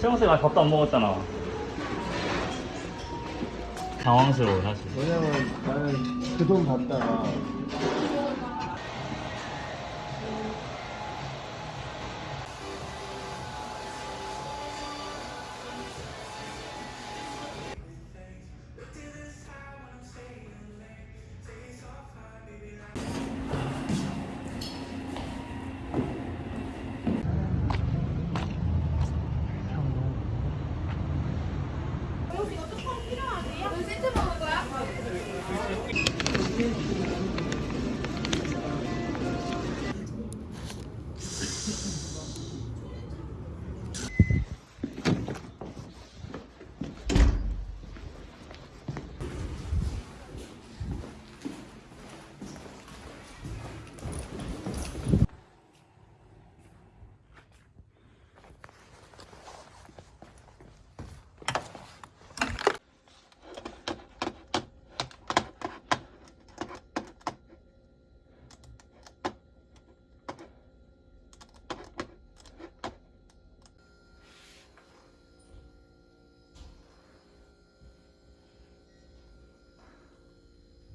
평소에 아직 밥도 안 먹었잖아. 당황스러워 사실. 왜냐면 나는 그 돈 받다가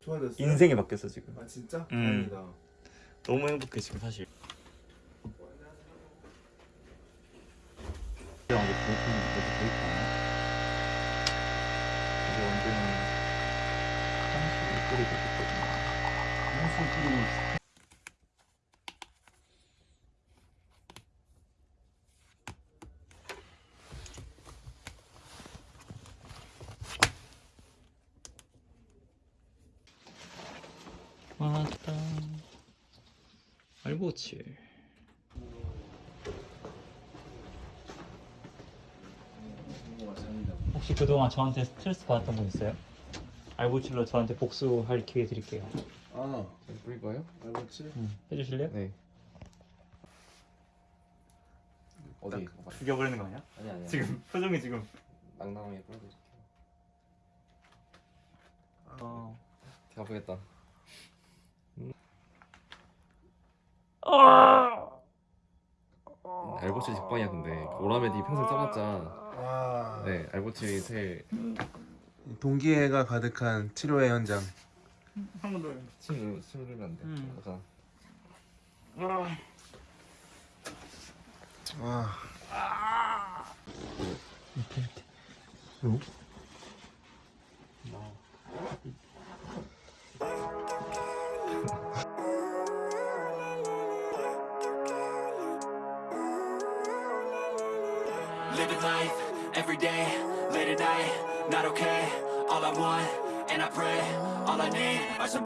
좋아졌어요? 인생이 바뀌었어 지금 아 진짜? 음. 다행이다 너무 행복해 지금 사실 이제 완전 한숨을 뿌리고 있거든요 한숨 뿌리고 있어 7 혹시 그동안 저한테 스트레스 받았던 분 있어요? 알고칠로 저한테 복수할 기회 드릴게요 아, 뿌릴 거예요? 알겠지? 음, 해주실래요? 네. 어디? 죽여버리는 거 아니야? 아니 아니. 지금 표정이 지금 낭낭하게 뿌려드릴게요. 어. 가보겠다. 알보치 직방이야 근데 오라메디 평생 써봤자 와. 네 알보치 제일 동기애가 가득한 치료의 현장. 한 번 더. 침 누르 침 누르면 안 돼. 음. 가자. 와. Living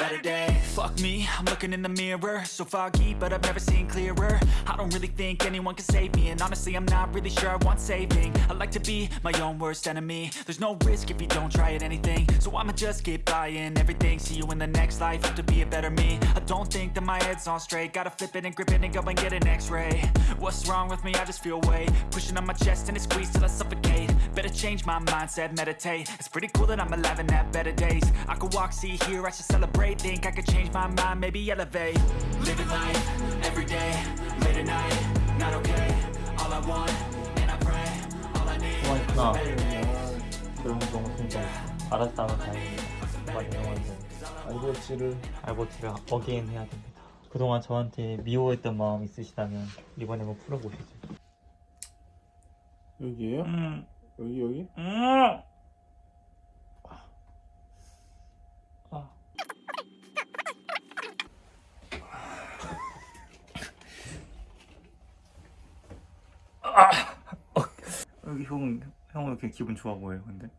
Fuck me, I'm looking in the mirror, so foggy, but I've never seen clearer. I don't really think anyone can save me, and honestly, I'm not really sure I want saving. I like to be my own worst enemy. There's no risk if you don't try at anything, so I'ma just keep buying everything. See you in the next life, have to be a better me. I don't think that my head's on straight, gotta flip it and grip it and go and get an X-ray. What's wrong with me? I just feel weight pushing on my chest and it squeezes till I suffocate. Better change my mindset, meditate. It's pretty cool that I'm alive and have better days. I could walk, see, hear, I should celebrate. Think I could change my mind, maybe elevate. Living life every day, late at night, not okay. All I want, and I pray, all I need. 고맙구나. 그런 거 너무 진짜 알았다면 다행입니다. 많이 영원히 알보치를 알보티가 어게인 해야 됩니다. 그동안 저한테 미워했던 마음 있으시다면 이번에 한번 풀어보시죠. 여기에요? 음, 여기 여기? 음. 아. 아. 어. 여기 형, 이렇게 기분 좋아 보여요, 근데?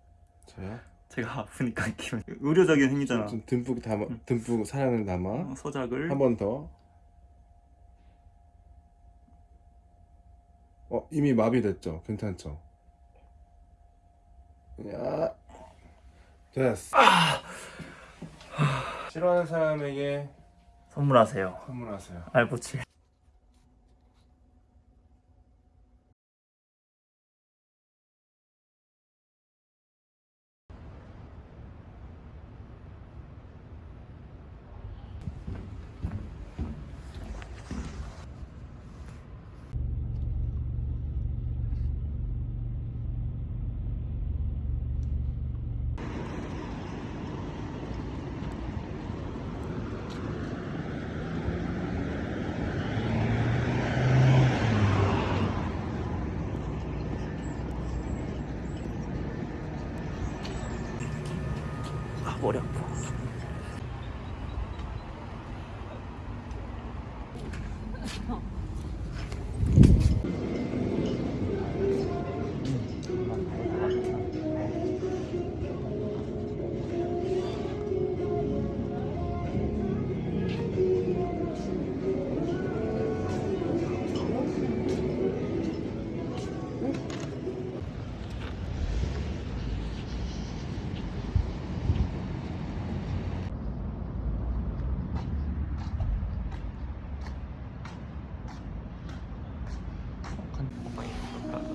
저요? 제가 아프니까 기분 의료적인 행위잖아. 좀 듬뿍 담아, 듬뿍 사랑을 담아. 어, 서작을 한 번 더. 어 이미 마비됐죠? 괜찮죠? 야 됐어. 싫어하는 사람에게 선물하세요. 선물하세요. 알보칠.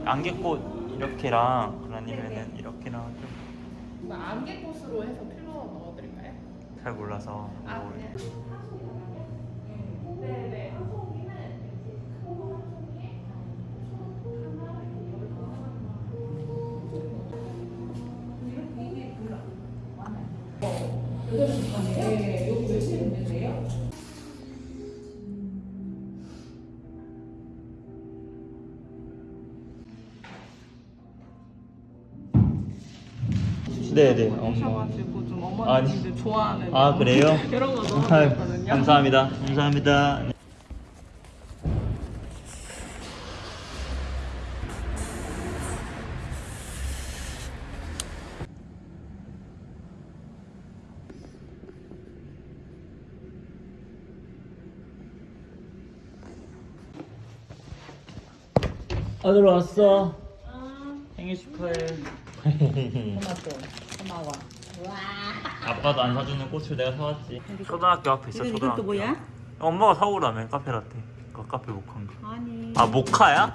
안개꽃 이렇게랑 아니면은 이렇게랑 좀잘 안개꽃으로 해서 필러 넣어드릴까요? 몰라서 아, 뭐 네. 네네. 네네 엄마 하셔가지고 좀 아니. 어머님들 좋아하는 아 그래요? 이런 거 아유, 넣어드렸거든요. 감사합니다 감사합니다 네. 아들 왔어 생일 축하해 고마워. 아빠도 안 사주는 꽃을 내가 사왔지 초등학교 앞에 있어 이건 초등학교 이것도 뭐야? 엄마가 사오라며 카페 라떼 그 카페 모카인가 아니. 아 모카야?